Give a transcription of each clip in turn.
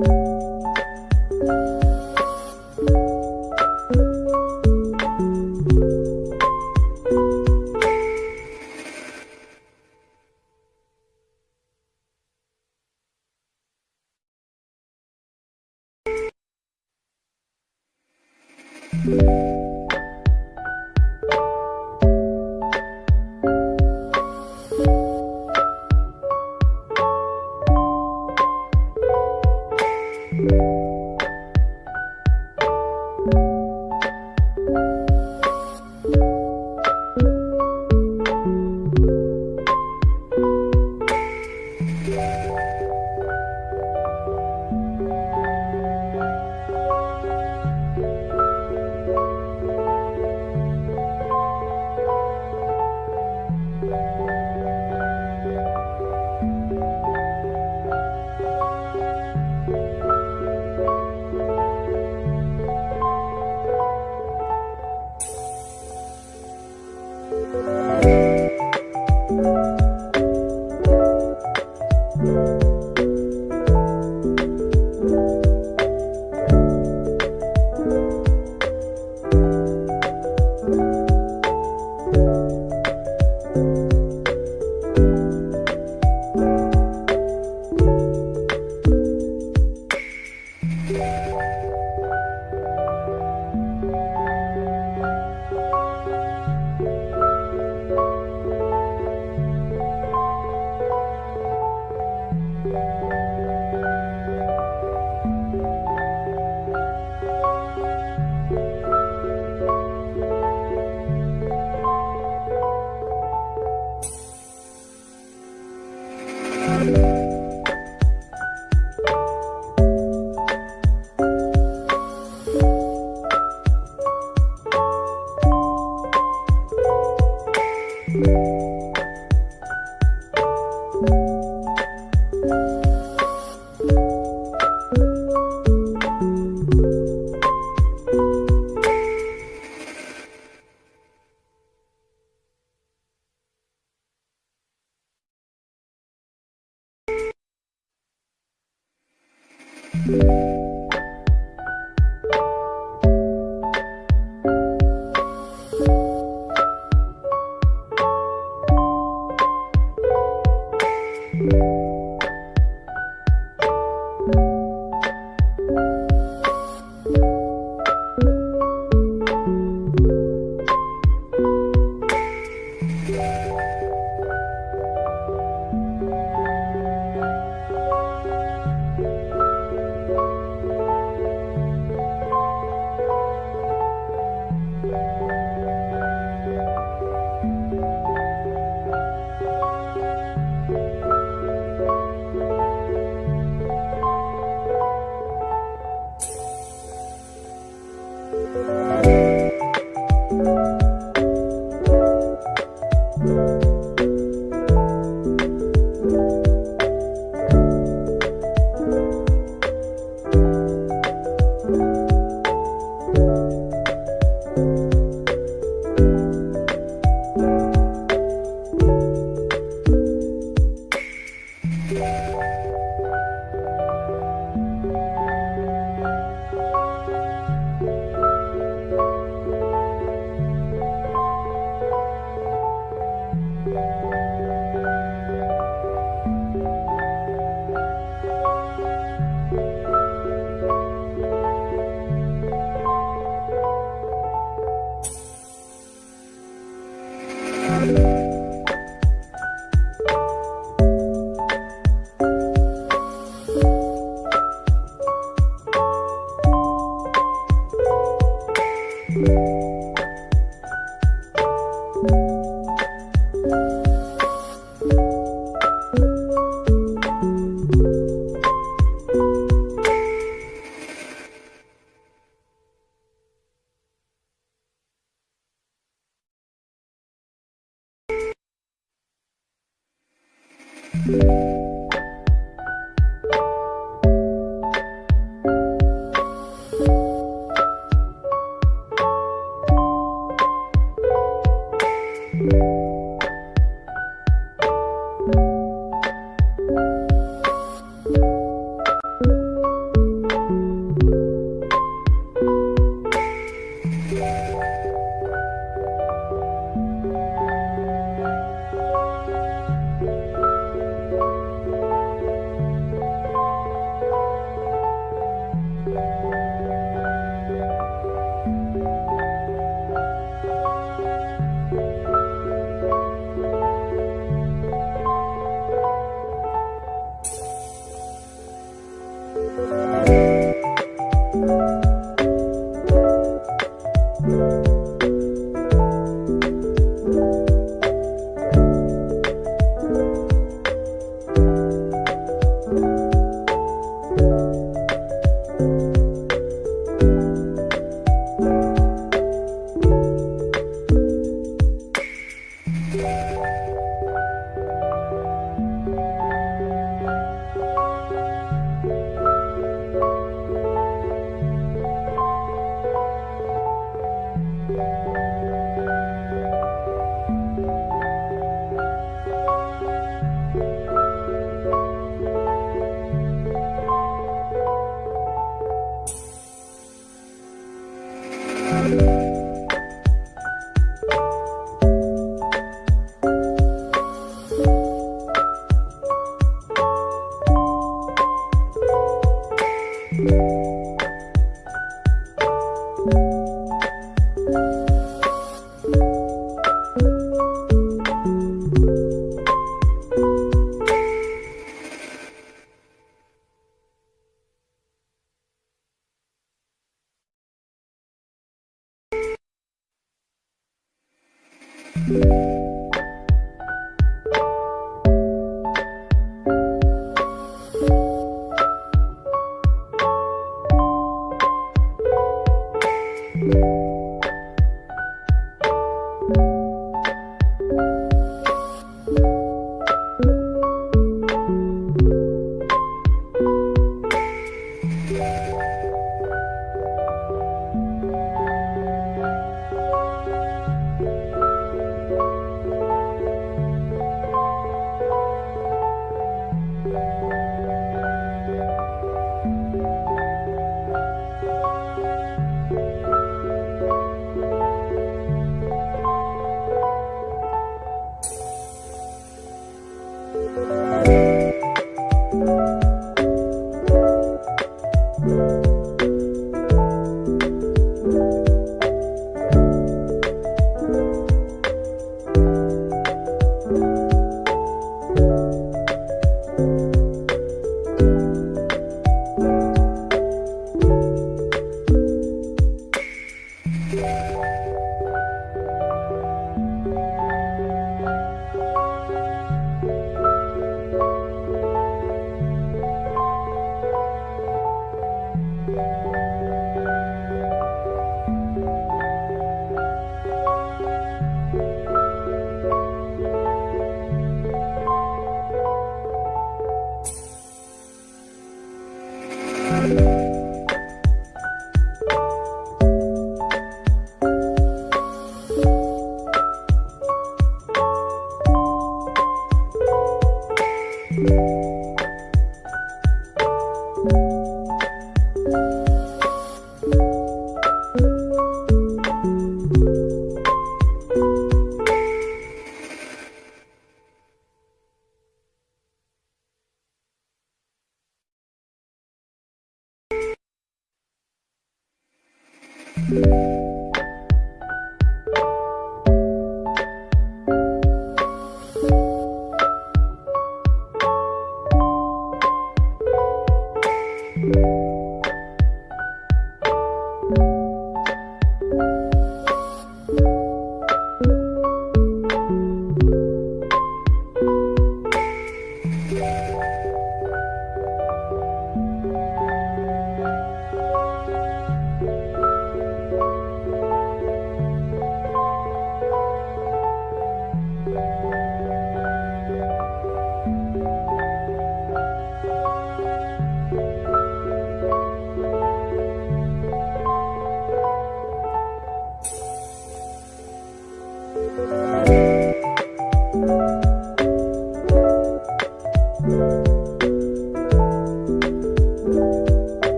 Thank you.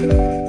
Bye.